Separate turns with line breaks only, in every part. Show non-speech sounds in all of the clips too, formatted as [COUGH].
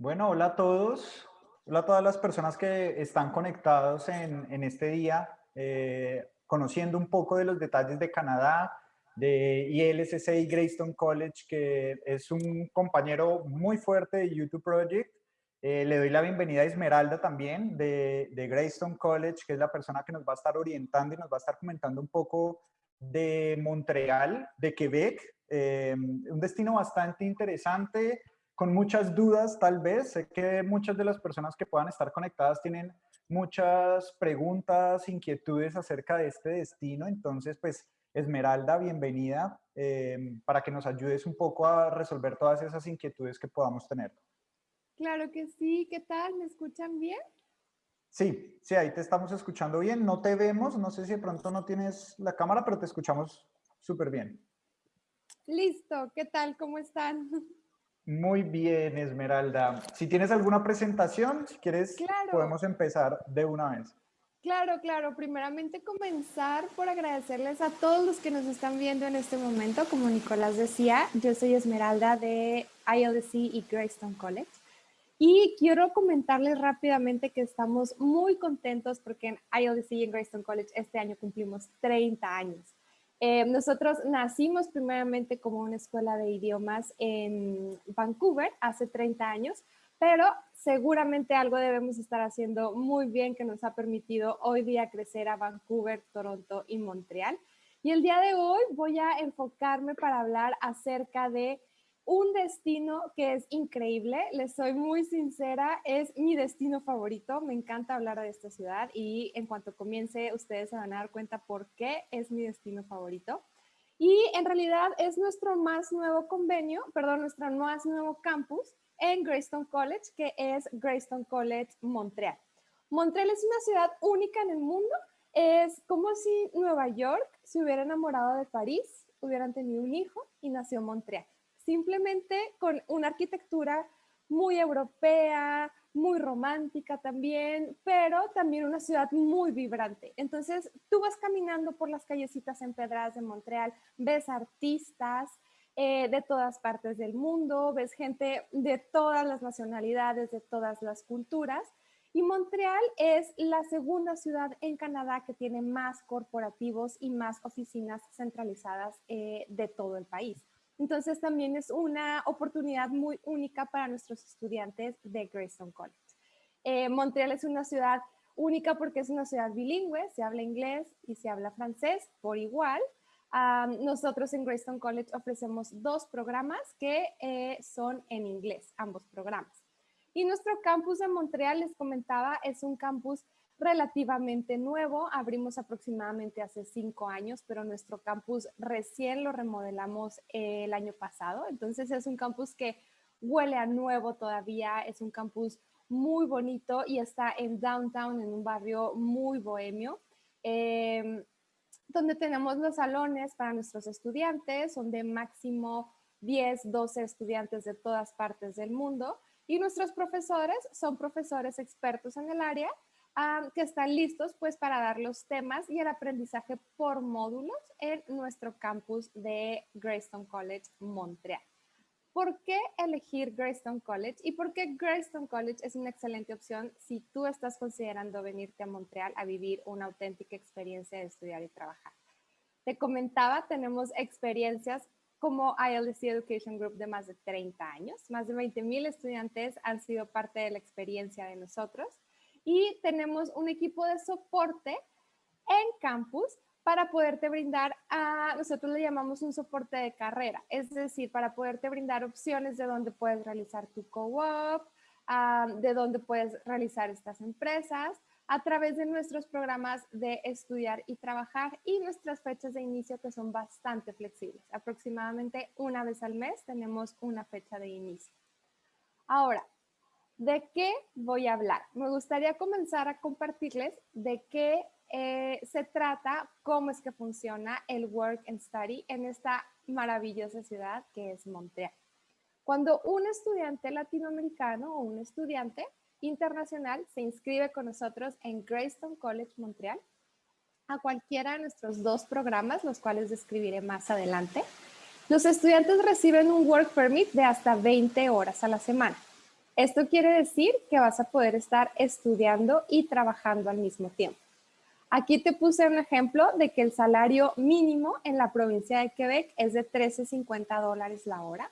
Bueno, hola a todos. Hola a todas las personas que están conectados en, en este día, eh, conociendo un poco de los detalles de Canadá, de ILSC y Greystone College, que es un compañero muy fuerte de YouTube Project. Eh, le doy la bienvenida a Esmeralda también de, de Greystone College, que es la persona que nos va a estar orientando y nos va a estar comentando un poco de Montreal, de Quebec, eh, un destino bastante interesante, con muchas dudas tal vez. Sé que muchas de las personas que puedan estar conectadas tienen muchas preguntas, inquietudes acerca de este destino. Entonces, pues, Esmeralda, bienvenida eh, para que nos ayudes un poco a resolver todas esas inquietudes que podamos tener.
Claro que sí. ¿Qué tal? ¿Me escuchan bien?
Sí, sí, ahí te estamos escuchando bien. No te vemos, no sé si de pronto no tienes la cámara, pero te escuchamos súper bien.
Listo. ¿Qué tal? ¿Cómo están?
Muy bien, Esmeralda. Si tienes alguna presentación, si quieres, podemos empezar de una vez.
Claro, claro. Primeramente comenzar por agradecerles a todos los que nos están viendo en este momento. Como Nicolás decía, yo soy Esmeralda de ILDC y Greystone College. Y quiero comentarles rápidamente que estamos muy contentos porque en ILDC y en Greystone College este año cumplimos 30 años. Eh, nosotros nacimos primeramente como una escuela de idiomas en Vancouver hace 30 años, pero seguramente algo debemos estar haciendo muy bien que nos ha permitido hoy día crecer a Vancouver, Toronto y Montreal. Y el día de hoy voy a enfocarme para hablar acerca de un destino que es increíble, les soy muy sincera, es mi destino favorito, me encanta hablar de esta ciudad y en cuanto comience ustedes se van a dar cuenta por qué es mi destino favorito. Y en realidad es nuestro más nuevo convenio, perdón, nuestro más nuevo campus en Greystone College, que es Greystone College Montreal. Montreal es una ciudad única en el mundo, es como si Nueva York se hubiera enamorado de París, hubieran tenido un hijo y nació Montreal simplemente con una arquitectura muy europea, muy romántica también, pero también una ciudad muy vibrante. Entonces, tú vas caminando por las callecitas empedradas de Montreal, ves artistas eh, de todas partes del mundo, ves gente de todas las nacionalidades, de todas las culturas. Y Montreal es la segunda ciudad en Canadá que tiene más corporativos y más oficinas centralizadas eh, de todo el país. Entonces también es una oportunidad muy única para nuestros estudiantes de Greystone College. Eh, Montreal es una ciudad única porque es una ciudad bilingüe, se habla inglés y se habla francés por igual. nosotros en Greystone College ofrecemos dos programas que eh, son en inglés, ambos programas. Y nuestro campus de Montreal, les comentaba, es un campus relativamente nuevo, abrimos aproximadamente hace cinco años, pero nuestro campus recién lo remodelamos el año pasado, entonces es un campus que huele a nuevo todavía, es un campus muy bonito y está en downtown, en un barrio muy bohemio, em, donde tenemos los salones para nuestros estudiantes, son de máximo 10, 12 estudiantes de todas partes del mundo y nuestros profesores son profesores expertos en el área que están listos pues para dar los temas y el aprendizaje por módulos en nuestro campus de Greystone College Montreal. ¿Por qué elegir Greystone College y por qué Greystone College es una excelente opción si tú estás considerando venirte a Montreal a vivir una auténtica experiencia de estudiar y trabajar? Te comentaba, tenemos experiencias como ILDC Education Group de más de 30 años. Más de 20 mil estudiantes han sido parte de la experiencia de nosotros y tenemos un equipo de soporte en campus para poderte brindar a, nosotros le llamamos un soporte de carrera, es decir, para poderte brindar opciones de dónde puedes realizar tu co-op, de dónde puedes realizar estas empresas, a través de nuestros programas de estudiar y trabajar y nuestras fechas de inicio que son bastante flexibles. Aproximadamente una vez al mes tenemos una fecha de inicio. Ahora, ¿De qué voy a hablar? Me gustaría comenzar a compartirles de qué eh, se trata, cómo es que funciona el Work and Study en esta maravillosa ciudad que es Montreal. Cuando un estudiante latinoamericano o un estudiante internacional se inscribe con nosotros en Greystone College Montreal, a cualquiera de nuestros dos programas, los cuales describiré más adelante, los estudiantes reciben un Work Permit de hasta 20 horas a la semana. Esto quiere decir que vas a poder estar estudiando y trabajando al mismo tiempo. Aquí te puse un ejemplo de que el salario mínimo en la provincia de Quebec es de 13.50 dólares la hora.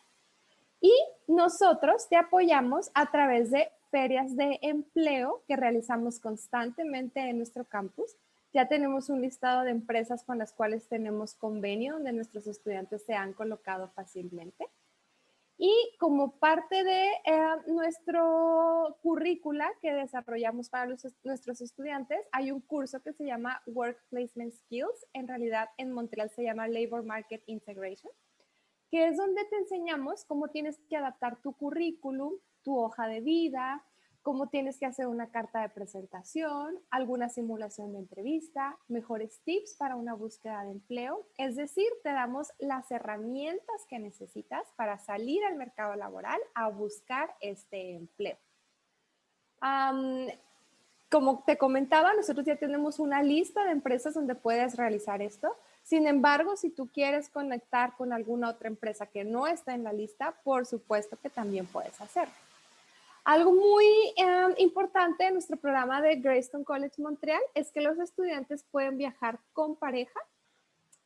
Y nosotros te apoyamos a través de ferias de empleo que realizamos constantemente en nuestro campus. Ya tenemos un listado de empresas con las cuales tenemos convenio donde nuestros estudiantes se han colocado fácilmente. Y como parte de eh, nuestro currícula que desarrollamos para nuestros estudiantes, hay un curso que se llama Work Placement Skills. En realidad, en Montreal se llama Labor Market Integration, que es donde te enseñamos cómo tienes que adaptar tu currículum, tu hoja de vida, cómo tienes que hacer una carta de presentación, alguna simulación de entrevista, mejores tips para una búsqueda de empleo. Es decir, te damos las herramientas que necesitas para salir al mercado laboral a buscar este empleo. como te comentaba, nosotros ya tenemos una lista de empresas donde puedes realizar esto. Sin embargo, si tú quieres conectar con alguna otra empresa que no está en la lista, por supuesto que también puedes hacerlo. Algo muy em, importante en nuestro programa de Greystone College Montreal es que los estudiantes pueden viajar con pareja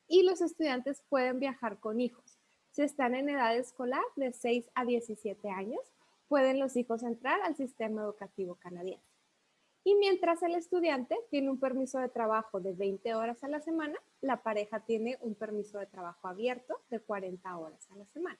y los estudiantes pueden viajar con hijos. Si están en edad escolar de 6 a 17 años, pueden los hijos entrar al sistema educativo canadiense. Y mientras el estudiante tiene un permiso de trabajo de 20 horas a la semana, la pareja tiene un permiso de trabajo abierto de 40 horas a la semana.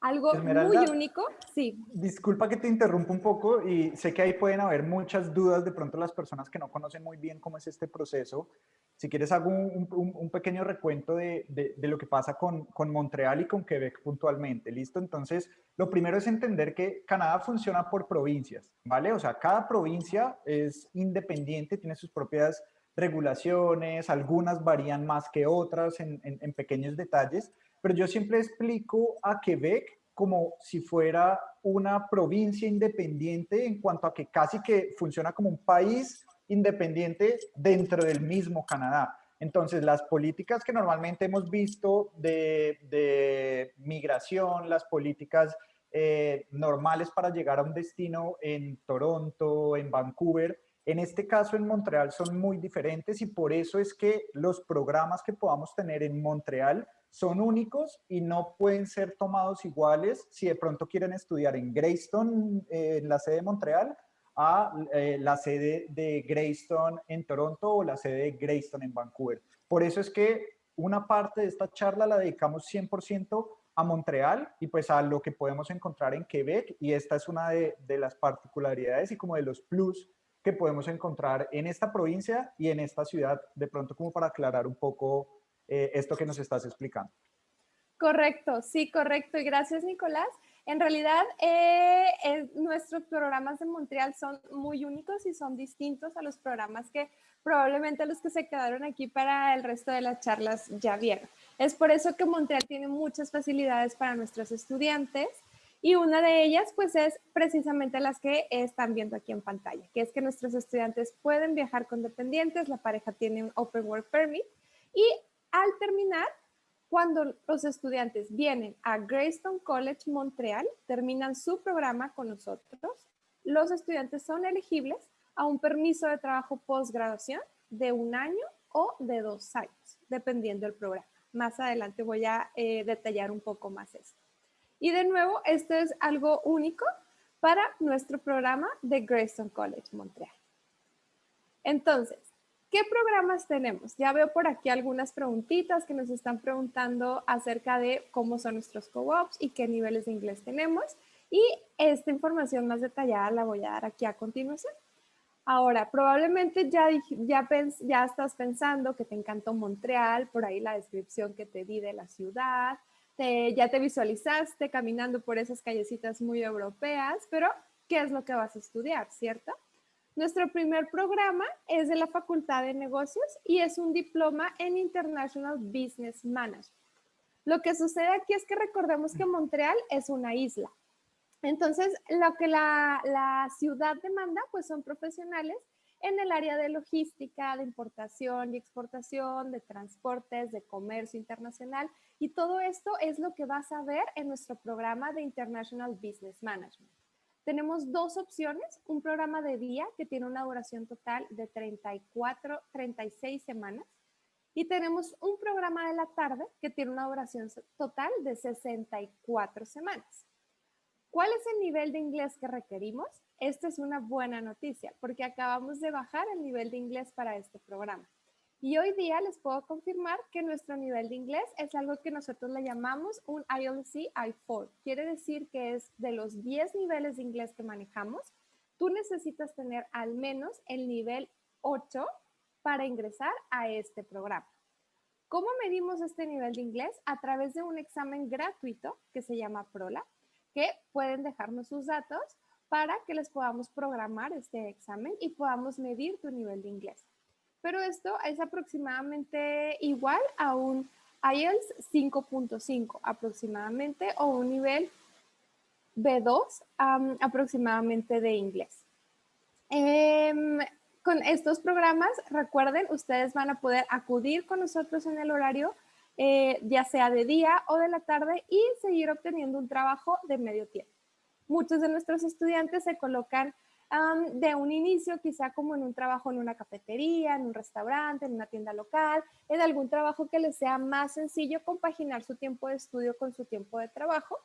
Algo muy único, sí.
Disculpa que te interrumpa un poco y sé que ahí pueden haber muchas dudas de pronto las personas que no conocen muy bien cómo es este proceso. Si quieres hago un, un, pequeño recuento de, de, de, lo que pasa con, con Montreal y con Quebec puntualmente, ¿listo? Entonces, lo primero es entender que Canadá funciona por provincias, ¿vale? O sea, cada provincia es independiente, tiene sus propias regulaciones, algunas varían más que otras en, en, en pequeños detalles, pero yo siempre explico a Quebec como si fuera una provincia independiente en cuanto a que casi que funciona como un país independiente dentro del mismo Canadá. Entonces, las políticas que normalmente hemos visto de, migración, las políticas eh, normales para llegar a un destino en Toronto, en Vancouver, en este caso en Montreal son muy diferentes y por eso es que los programas que podamos tener en Montreal son únicos y no pueden ser tomados iguales si de pronto quieren estudiar en Greystone, eh, en la sede de Montreal, a eh, la sede de Greystone en Toronto o la sede de Greystone en Vancouver. Por eso es que una parte de esta charla la dedicamos 100% a Montreal y pues a lo que podemos encontrar en Quebec y esta es una de, de las particularidades y como de los plus que podemos encontrar en esta provincia y en esta ciudad, de pronto como para aclarar un poco eh, esto que nos estás explicando.
Correcto, sí, correcto. Y gracias, Nicolás. En realidad, eh, nuestros programas de Montreal son muy únicos y son distintos a los programas que probablemente los que se quedaron aquí para el resto de las charlas ya vieron. Es por eso que Montreal tiene muchas facilidades para nuestros estudiantes y una de ellas pues es precisamente las que están viendo aquí en pantalla, que es que nuestros estudiantes pueden viajar con dependientes, la pareja tiene un Open Work Permit y al terminar, cuando los estudiantes vienen a Greystone College Montreal, terminan su programa con nosotros, los estudiantes son elegibles a un permiso de trabajo postgraduación de un año o de dos años, dependiendo del programa. Más adelante voy a eh, detallar un poco más esto. Y de nuevo, esto es algo único para nuestro programa de Greystone College Montreal. Entonces, ¿Qué programas tenemos? Ya veo por aquí algunas preguntitas que nos están preguntando acerca de cómo son nuestros co-ops y qué niveles de inglés tenemos. Y esta información más detallada la voy a dar aquí a continuación. Ahora, probablemente ya, ya, ya estás pensando que te encantó Montreal, por ahí la descripción que te di de la ciudad, ya te visualizaste caminando por esas callecitas muy europeas, pero ¿qué es lo que vas a estudiar, cierto? Nuestro primer programa es de la Facultad de Negocios y es un diploma en International Business Management. Lo que sucede aquí es que recordemos que Montreal es una isla. Entonces, lo que la, la ciudad demanda, pues son profesionales en el área de logística, de importación y exportación, de transportes, de comercio internacional. Y todo esto es lo que vas a ver en nuestro programa de International Business Management. Tenemos dos opciones, un programa de día que tiene una duración total de 34, 36 semanas y tenemos un programa de la tarde que tiene una duración total de 64 semanas. ¿Cuál es el nivel de inglés que requerimos? Esta es una buena noticia porque acabamos de bajar el nivel de inglés para este programa. Y hoy día les puedo confirmar que nuestro nivel de inglés es algo que nosotros le llamamos un IELTS I4. Quiere decir que es de los 10 niveles de inglés que manejamos, tú necesitas tener al menos el nivel 8 para ingresar a este programa. ¿Cómo medimos este nivel de inglés? A través de un examen gratuito que se llama PROLA, que pueden dejarnos sus datos para que les podamos programar este examen y podamos medir tu nivel de inglés pero esto es aproximadamente igual a un IELTS 5.5 aproximadamente o un nivel B2 aproximadamente de inglés. Em, con estos programas, recuerden, ustedes van a poder acudir con nosotros en el horario, eh, ya sea de día o de la tarde, y seguir obteniendo un trabajo de medio tiempo. Muchos de nuestros estudiantes se colocan de un inicio, quizá como en un trabajo en una cafetería, en un restaurante, en una tienda local, en algún trabajo que les sea más sencillo compaginar su tiempo de estudio con su tiempo de trabajo.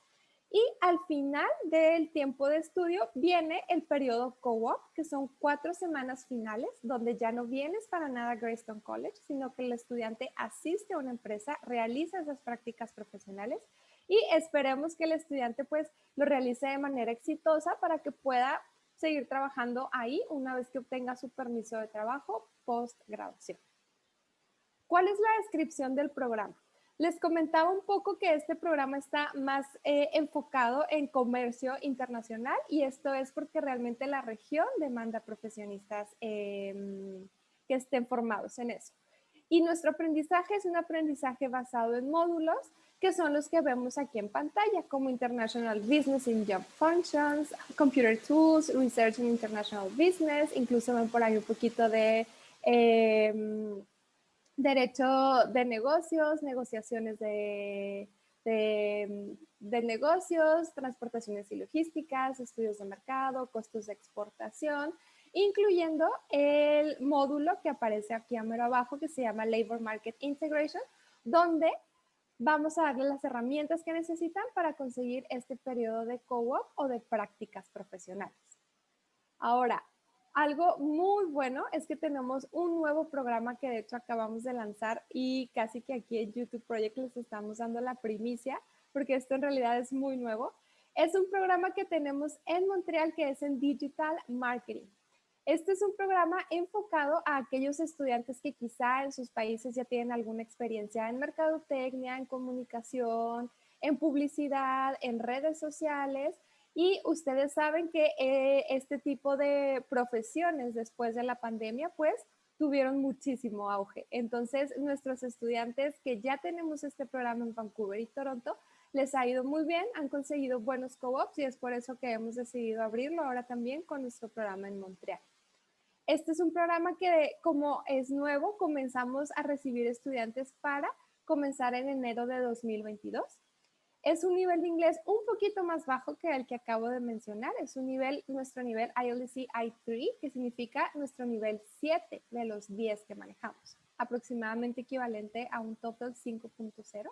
Y al final del tiempo de estudio viene el periodo co-op, que son cuatro semanas finales, donde ya no vienes para nada a Greystone College, sino que el estudiante asiste a una empresa, realiza esas prácticas profesionales y esperemos que el estudiante pues lo realice de manera exitosa para que pueda seguir trabajando ahí una vez que obtenga su permiso de trabajo post graduación. ¿Cuál es la descripción del programa? Les comentaba un poco que este programa está más eh, enfocado en comercio internacional y esto es porque realmente la región demanda profesionistas em, que estén formados en eso. Y nuestro aprendizaje es un aprendizaje basado en módulos que son los que vemos aquí en pantalla, como International Business in Job Functions, Computer Tools, Research in International Business, incluso ven por ahí un poquito de em, derecho de negocios, negociaciones de, de, de, negocios, transportaciones y logísticas, estudios de mercado, costos de exportación, incluyendo el módulo que aparece aquí a abajo que se llama Labor Market Integration, donde vamos a darle las herramientas que necesitan para conseguir este periodo de co-op o de prácticas profesionales. Ahora, algo muy bueno es que tenemos un nuevo programa que de hecho acabamos de lanzar y casi que aquí en YouTube Project les estamos dando la primicia porque esto en realidad es muy nuevo. Es un programa que tenemos en Montreal que es en Digital Marketing. Este es un programa enfocado a aquellos estudiantes que quizá en sus países ya tienen alguna experiencia en mercadotecnia, en comunicación, en publicidad, en redes sociales. Y ustedes saben que eh, este tipo de profesiones después de la pandemia, pues tuvieron muchísimo auge. Entonces, nuestros estudiantes que ya tenemos este programa en Vancouver y Toronto, les ha ido muy bien, han conseguido buenos co-ops y es por eso que hemos decidido abrirlo ahora también con nuestro programa en Montreal. Este es un programa que como es nuevo, comenzamos a recibir estudiantes para comenzar en enero de 2022. Es un nivel de inglés un poquito más bajo que el que acabo de mencionar. Es un nivel, nuestro nivel ILC I3, que significa nuestro nivel 7 de los 10 que manejamos, aproximadamente equivalente a un total 5.0.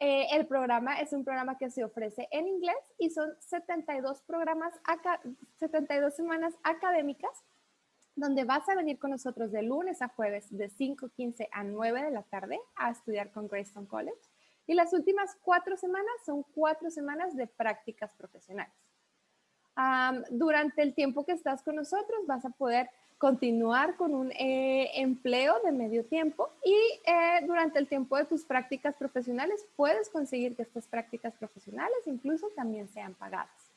Eh, el programa es un programa que se ofrece en inglés y son 72 programas, 72 semanas académicas donde vas a venir con nosotros de lunes a jueves de 5.15 a 9 de la tarde a estudiar con Greystone College. Y las últimas cuatro semanas son cuatro semanas de prácticas profesionales. durante el tiempo que estás con nosotros vas a poder continuar con un eh, empleo de medio tiempo y eh, durante el tiempo de tus prácticas profesionales puedes conseguir que estas prácticas profesionales incluso también sean pagadas.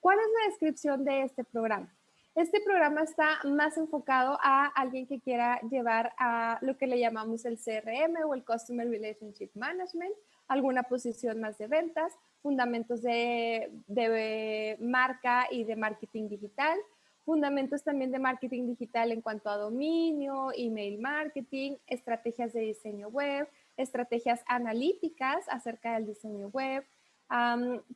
¿Cuál es la descripción de este programa? Este programa está más enfocado a alguien que quiera llevar a lo que le llamamos el CRM o el Customer Relationship Management, alguna posición más de ventas, fundamentos de, de marca y de marketing digital, fundamentos también de marketing digital en cuanto a dominio, email marketing, estrategias de diseño web, estrategias analíticas acerca del diseño web,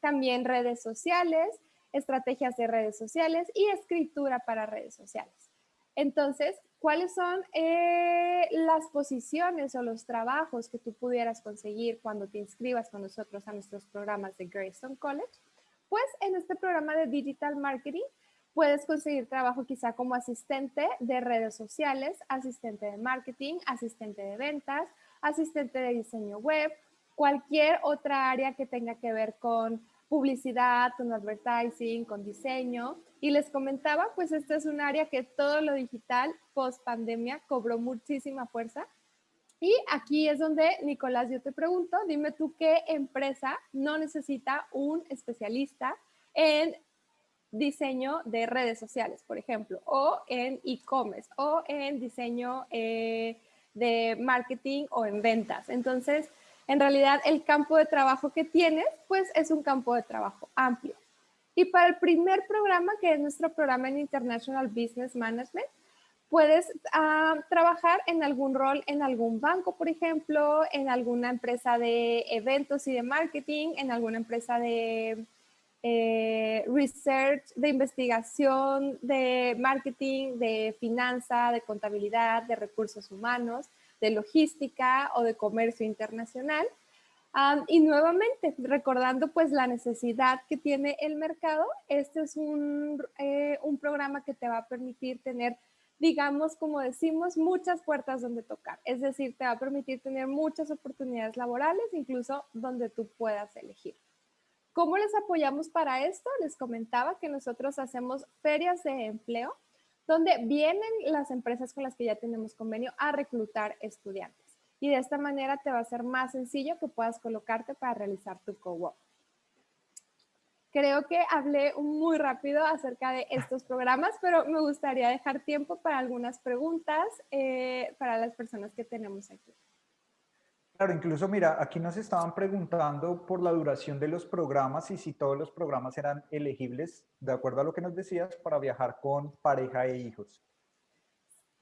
también redes sociales, estrategias de redes sociales y escritura para redes sociales. Entonces, ¿cuáles son eh, las posiciones o los trabajos que tú pudieras conseguir cuando te inscribas con nosotros a nuestros programas de Greystone College? Pues en este programa de Digital Marketing puedes conseguir trabajo quizá como asistente de redes sociales, asistente de marketing, asistente de ventas, asistente de diseño web, cualquier otra área que tenga que ver con publicidad, con advertising, con diseño. Y les comentaba, pues esta es un área que todo lo digital post pandemia cobró muchísima fuerza. Y aquí es donde, Nicolás, yo te pregunto, dime tú qué empresa no necesita un especialista en diseño de redes sociales, por ejemplo, o en e-commerce, o en diseño eh, de marketing o en ventas. Entonces, en realidad el campo de trabajo que tienes, pues es un campo de trabajo amplio. Y para el primer programa, que es nuestro programa en International Business Management, puedes ah, trabajar en algún rol en algún banco, por ejemplo, en alguna empresa de eventos y de marketing, en alguna empresa de eh, research, de investigación, de marketing, de finanza, de contabilidad, de recursos humanos de logística o de comercio internacional. y nuevamente, recordando pues la necesidad que tiene el mercado, este es un, eh, un programa que te va a permitir tener, digamos, como decimos, muchas puertas donde tocar. Es decir, te va a permitir tener muchas oportunidades laborales, incluso donde tú puedas elegir. ¿Cómo les apoyamos para esto? Les comentaba que nosotros hacemos ferias de empleo donde vienen las empresas con las que ya tenemos convenio a reclutar estudiantes. Y de esta manera te va a ser más sencillo que puedas colocarte para realizar tu co-work. Creo que hablé muy rápido acerca de estos programas, pero me gustaría dejar tiempo para algunas preguntas eh, para las personas que tenemos aquí.
Claro, incluso mira, aquí nos estaban preguntando por la duración de los programas y si todos los programas eran elegibles, de acuerdo a lo que nos decías, para viajar con pareja e hijos.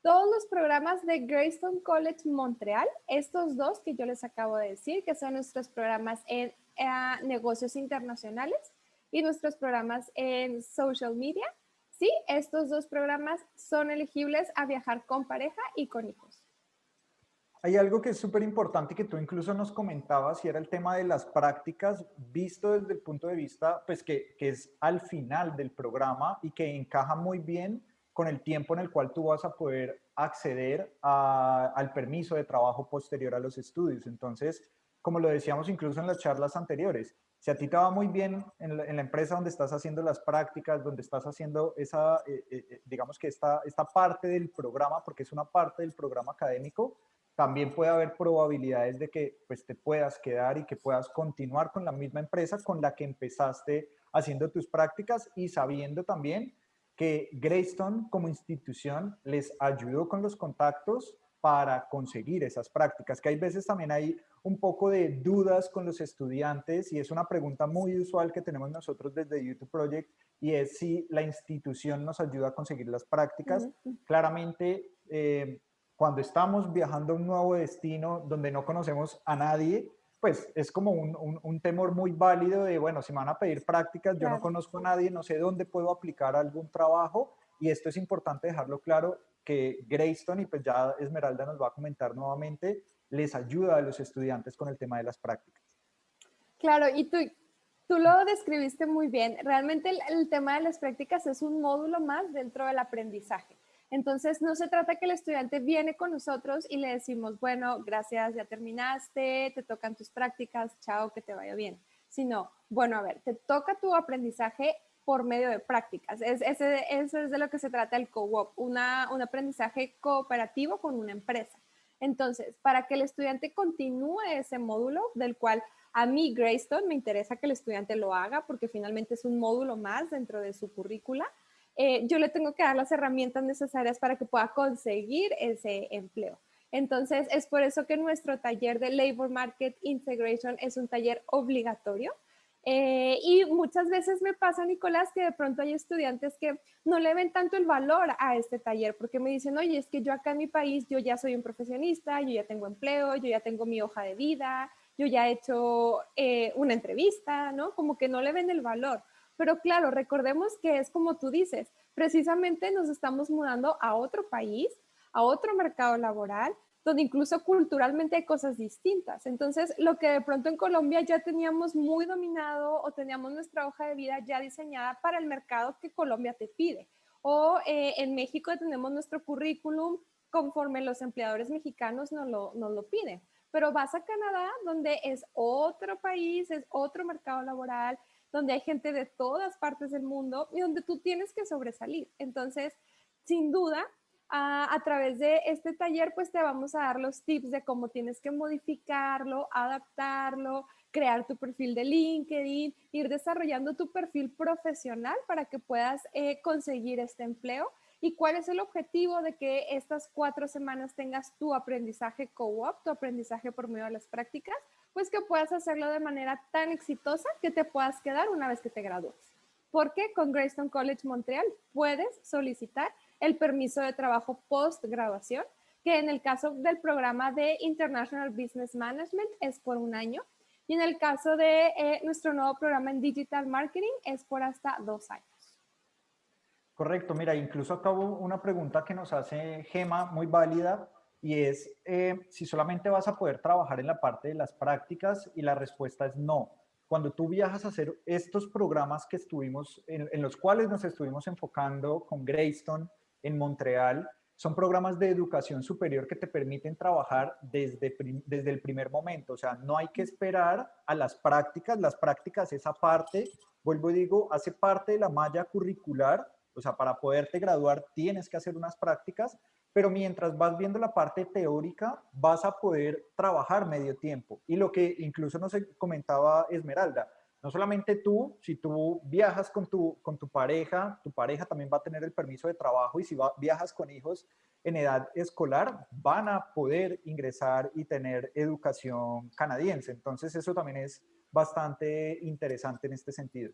Todos los programas de Greystone College Montreal, estos dos que yo les acabo de decir, que son nuestros programas en eh, negocios internacionales y nuestros programas en social media, sí, estos dos programas son elegibles a viajar con pareja y con hijos.
Hay algo que es súper importante que tú incluso nos comentabas y era el tema de las prácticas visto desde el punto de vista, pues que, que es al final del programa y que encaja muy bien con el tiempo en el cual tú vas a poder acceder al permiso de trabajo posterior a los estudios. Entonces, como lo decíamos incluso en las charlas anteriores, si a ti te va muy bien en la, empresa donde estás haciendo las prácticas, donde estás haciendo esa, eh, eh, eh, digamos que esta, esta parte del programa, porque es una parte del programa académico, también puede haber probabilidades de que pues, te puedas quedar y que puedas continuar con la misma empresa con la que empezaste haciendo tus prácticas y sabiendo también que Greystone como institución les ayudó con los contactos para conseguir esas prácticas, que hay veces también hay un poco de dudas con los estudiantes y es una pregunta muy usual que tenemos nosotros desde YouTube Project y es si la institución nos ayuda a conseguir las prácticas. Claramente, eh, cuando estamos viajando a un nuevo destino donde no conocemos a nadie, pues es como un, un, temor muy válido de, bueno, si me van a pedir prácticas, yo no conozco a nadie, no sé dónde puedo aplicar algún trabajo y esto es importante dejarlo claro que Greystone y pues ya Esmeralda nos va a comentar nuevamente, les ayuda a los estudiantes con el tema de las prácticas.
Claro, y tú, tú lo describiste muy bien. Realmente el tema de las prácticas es un módulo más dentro del aprendizaje. Entonces, no se trata que el estudiante viene con nosotros y le decimos, bueno, gracias, ya terminaste, te tocan tus prácticas, chao, que te vaya bien. Sino, bueno, a ver, te toca tu aprendizaje por medio de prácticas. Es, ese, eso es de lo que se trata el co-op, un aprendizaje cooperativo con una empresa. Entonces, para que el estudiante continúe ese módulo, del cual a mí, Greystone, me interesa que el estudiante lo haga porque finalmente es un módulo más dentro de su currícula, eh, yo le tengo que dar las herramientas necesarias para que pueda conseguir ese empleo. Entonces, es por eso que nuestro taller de Labor Market Integration es un taller obligatorio. Eh, y muchas veces me pasa, Nicolás, que de pronto hay estudiantes que no le ven tanto el valor a este taller porque me dicen, oye, es que yo acá en mi país, yo ya soy un profesionista, yo ya tengo empleo, yo ya tengo mi hoja de vida, yo ya he hecho eh, una entrevista, ¿no? Como que no le ven el valor Pero claro, recordemos que es como tú dices, precisamente nos estamos mudando a otro país, a otro mercado laboral, donde incluso culturalmente hay cosas distintas. Entonces, lo que de pronto en Colombia ya teníamos muy dominado o teníamos nuestra hoja de vida ya diseñada para el mercado que Colombia te pide. O eh, en México tenemos nuestro currículum conforme los empleadores mexicanos nos lo, nos lo piden. Pero vas a Canadá, donde es otro país, es otro mercado laboral, donde hay gente de todas partes del mundo y donde tú tienes que sobresalir. Entonces, sin duda, a, través de este taller, pues te vamos a dar los tips de cómo tienes que modificarlo, adaptarlo, crear tu perfil de LinkedIn, ir desarrollando tu perfil profesional para que puedas eh, conseguir este empleo. ¿Y cuál es el objetivo de que estas cuatro semanas tengas tu aprendizaje co-op, tu aprendizaje por medio de las prácticas? Pues que puedas hacerlo de manera tan exitosa que te puedas quedar una vez que te gradúes. Porque con Greystone College Montreal puedes solicitar el permiso de trabajo post graduación, que en el caso del programa de International Business Management es por un año y en el caso de eh, nuestro nuevo programa en Digital Marketing es por hasta dos años.
Correcto, mira, incluso acabo una pregunta que nos hace Gema muy válida y es eh, si solamente vas a poder trabajar en la parte de las prácticas y la respuesta es no. Cuando tú viajas a hacer estos programas que estuvimos, en, los cuales nos estuvimos enfocando con Greystone, en Montreal son programas de educación superior que te permiten trabajar desde, desde el primer momento. O sea, no hay que esperar a las prácticas. Las prácticas, esa parte, vuelvo y digo, hace parte de la malla curricular. O sea, para poderte graduar tienes que hacer unas prácticas, pero mientras vas viendo la parte teórica, vas a poder trabajar medio tiempo. Y lo que incluso nos comentaba Esmeralda, no solamente tú, si tú viajas con tu, con tu pareja, tu pareja también va a tener el permiso de trabajo y si viajas con hijos en edad escolar, van a poder ingresar y tener educación canadiense. Entonces eso también es bastante interesante en este sentido.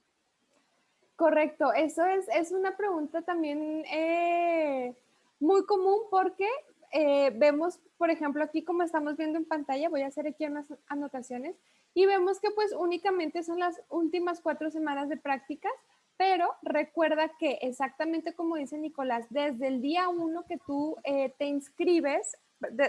Correcto, eso es, es una pregunta también eh, muy común porque eh, vemos, por ejemplo, aquí como estamos viendo en pantalla, voy a hacer aquí unas anotaciones, y vemos que pues únicamente son las últimas cuatro semanas de prácticas, pero recuerda que exactamente como dice Nicolás, desde el día uno que tú eh, te inscribes,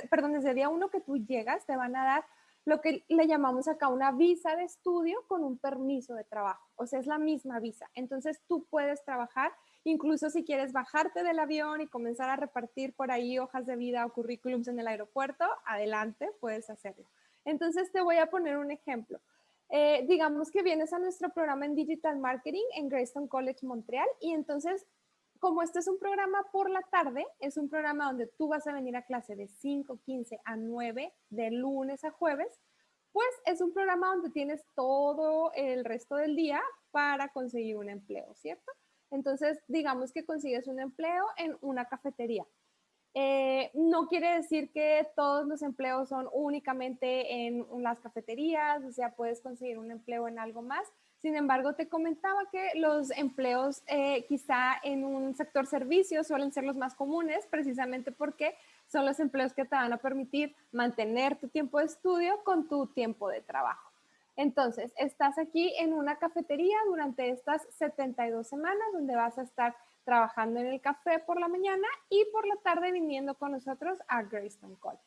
perdón, desde el día uno que tú llegas, te van a dar lo que le llamamos acá una visa de estudio con un permiso de trabajo. O sea, es la misma visa. Entonces tú puedes trabajar, incluso si quieres bajarte del avión y comenzar a repartir por ahí hojas de vida o currículums en el aeropuerto, adelante, puedes hacerlo. Entonces te voy a poner un ejemplo. Eh, digamos que vienes a nuestro programa en Digital Marketing en Greystone College Montreal y entonces, como este es un programa por la tarde, es un programa donde tú vas a venir a clase de 5, 15 a 9, de lunes a jueves, pues es un programa donde tienes todo el resto del día para conseguir un empleo, ¿cierto? Entonces, digamos que consigues un empleo en una cafetería eh, no quiere decir que todos los empleos son únicamente en las cafeterías, o sea, puedes conseguir un empleo en algo más. Sin embargo, te comentaba que los empleos eh, quizá en un sector servicio suelen ser los más comunes, precisamente porque son los empleos que te van a permitir mantener tu tiempo de estudio con tu tiempo de trabajo. Entonces, estás aquí en una cafetería durante estas 72 semanas donde vas a estar trabajando en el café por la mañana y por la tarde viniendo con nosotros a Greystone College.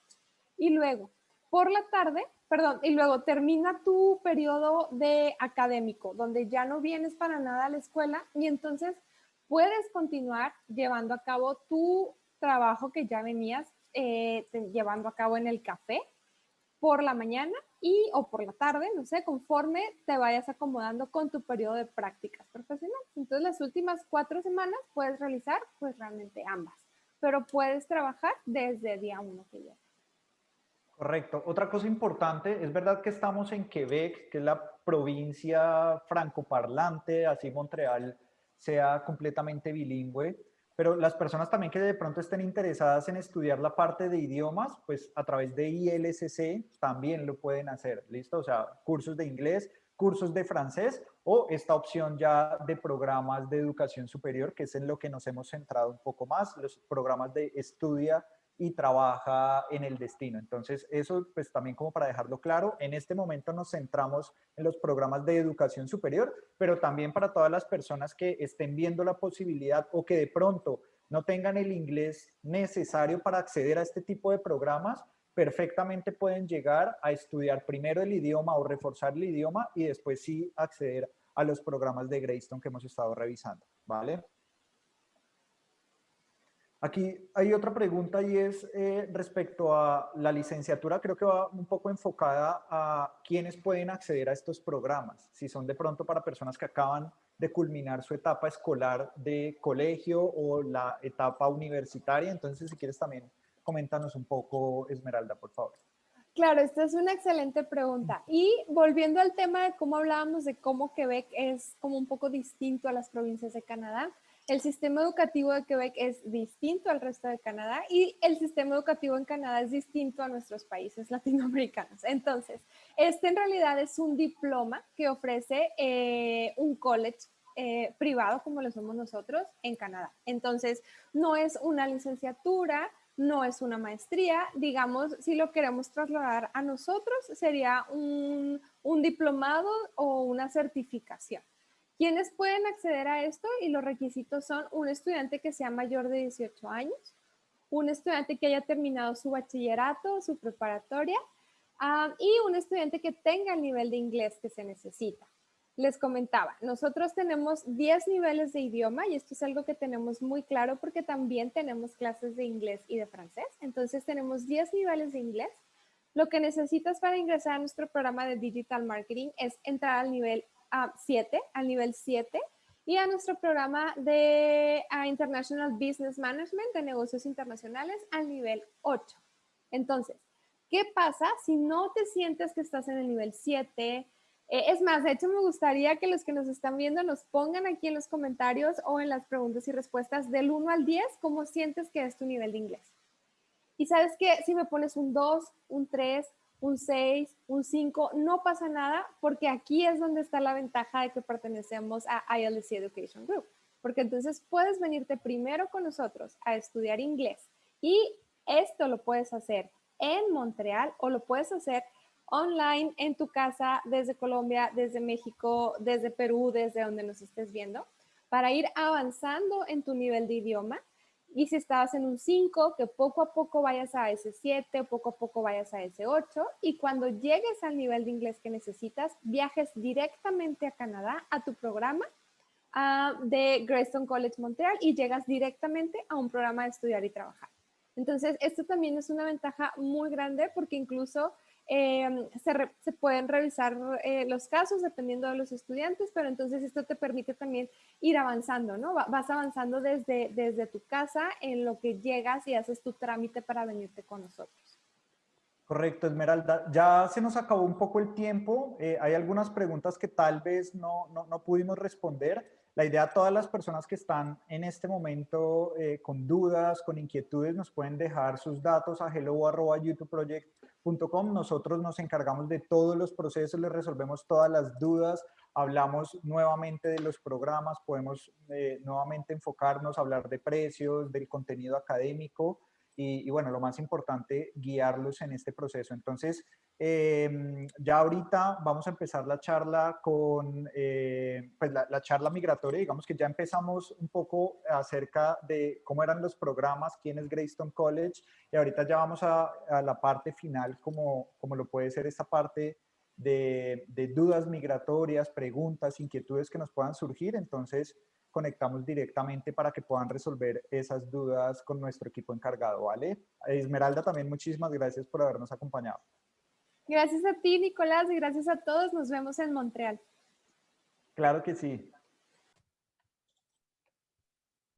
Y luego, por la tarde, perdón, y luego termina tu periodo de académico, donde ya no vienes para nada a la escuela y entonces puedes continuar llevando a cabo tu trabajo que ya venías eh, llevando a cabo en el café por la mañana y o por la tarde, no sé, conforme te vayas acomodando con tu periodo de prácticas profesionales. Entonces, las últimas cuatro semanas puedes realizar pues realmente ambas, pero puedes trabajar desde día uno que.
Correcto. Otra cosa importante, es verdad que estamos en Quebec, que es la provincia francoparlante, así Montreal sea completamente bilingüe, pero las personas también que de pronto estén interesadas en estudiar la parte de idiomas, pues a través de ILSC también lo pueden hacer, ¿listo? O sea, cursos de inglés, cursos de francés o esta opción ya de programas de educación superior, que es en lo que nos hemos centrado un poco más, los programas de estudia y trabaja en el destino. Entonces, eso pues también como para dejarlo claro, en este momento nos centramos en los programas de educación superior, pero también para todas las personas que estén viendo la posibilidad o que de pronto no tengan el inglés necesario para acceder a este tipo de programas, perfectamente pueden llegar a estudiar primero el idioma o reforzar el idioma y después sí acceder a los programas de Greystone que hemos estado revisando, ¿vale? Aquí hay otra pregunta y es eh, respecto a la licenciatura, creo que va un poco enfocada a quiénes pueden acceder a estos programas, si son de pronto para personas que acaban de culminar su etapa escolar de colegio o la etapa universitaria, entonces si quieres también coméntanos un poco, Esmeralda, por favor.
Claro, esta es una excelente pregunta. Y volviendo al tema de cómo hablábamos de cómo Quebec es como un poco distinto a las provincias de Canadá, el sistema educativo de Quebec es distinto al resto de Canadá y el sistema educativo en Canadá es distinto a nuestros países [LAUGHS] latinoamericanos. Entonces, este en realidad es un diploma que ofrece eh, un college eh, privado como lo somos nosotros en Canadá. Entonces, no es una licenciatura, no es una maestría, digamos, si lo queremos trasladar a nosotros, sería un diplomado o una certificación. ¿Quiénes pueden acceder a esto? Y los requisitos son un estudiante que sea mayor de 18 años, un estudiante que haya terminado su bachillerato, su preparatoria, ah, y un estudiante que tenga el nivel de inglés que se necesita. Les comentaba, nosotros tenemos 10 niveles de idioma y esto es algo que tenemos muy claro porque también tenemos clases de inglés y de francés. Entonces tenemos 10 niveles de inglés. Lo que necesitas para ingresar a nuestro programa de Digital Marketing es entrar al nivel 7, al nivel 7, y a nuestro programa de International Business Management de negocios internacionales al nivel 8. Entonces, ¿qué pasa si no te sientes que estás en el nivel 7? Eh, es más, de hecho me gustaría que los que nos están viendo nos pongan aquí en los comentarios o en las preguntas y respuestas del 1 al 10 cómo sientes que es tu nivel de inglés. Y sabes que si me pones un 2, un 3, un 6, un 5, no pasa nada porque aquí es donde está la ventaja de que pertenecemos a ILC Education Group. Porque entonces puedes venirte primero con nosotros a estudiar inglés y esto lo puedes hacer en Montreal o lo puedes hacer online en tu casa desde Colombia, desde México, desde Perú, desde donde nos estés viendo, para ir avanzando en tu nivel de idioma y si estabas en un 5, que poco a poco vayas a ese 7, poco a poco vayas a ese 8 y cuando llegues al nivel de inglés que necesitas, viajes directamente a Canadá a tu programa uh, de Greystone College Montreal y llegas directamente a un programa de estudiar y trabajar. Entonces, esto también es una ventaja muy grande porque incluso Em, se, pueden revisar eh, los casos dependiendo de los estudiantes, pero entonces esto te permite también ir avanzando, ¿no? Vas avanzando desde, desde tu casa en lo que llegas y haces tu trámite para venirte con nosotros.
Correcto, Esmeralda. Ya se nos acabó un poco el tiempo. Eh, hay algunas preguntas que tal vez no, no, no, pudimos responder. La idea, todas las personas que están en este momento eh, con dudas, con inquietudes, nos pueden dejar sus datos a hello.youtubeproject.com. Nosotros nos encargamos de todos los procesos, les resolvemos todas las dudas, hablamos nuevamente de los programas, podemos eh, nuevamente enfocarnos, hablar de precios, del contenido académico y, bueno, lo más importante, guiarlos en este proceso. Entonces, em, ya ahorita vamos a empezar la charla con, eh, pues la, charla migratoria, digamos que ya empezamos un poco acerca de cómo eran los programas, quién es Greystone College, y ahorita ya vamos a, a la parte final, como, como lo puede ser esta parte de, de dudas migratorias, preguntas, inquietudes que nos puedan surgir. Entonces, conectamos directamente para que puedan resolver esas dudas con nuestro equipo encargado, ¿vale? Esmeralda, también muchísimas gracias por habernos acompañado.
Gracias a ti, Nicolás, y gracias a todos. Nos vemos en Montreal.
Claro que sí.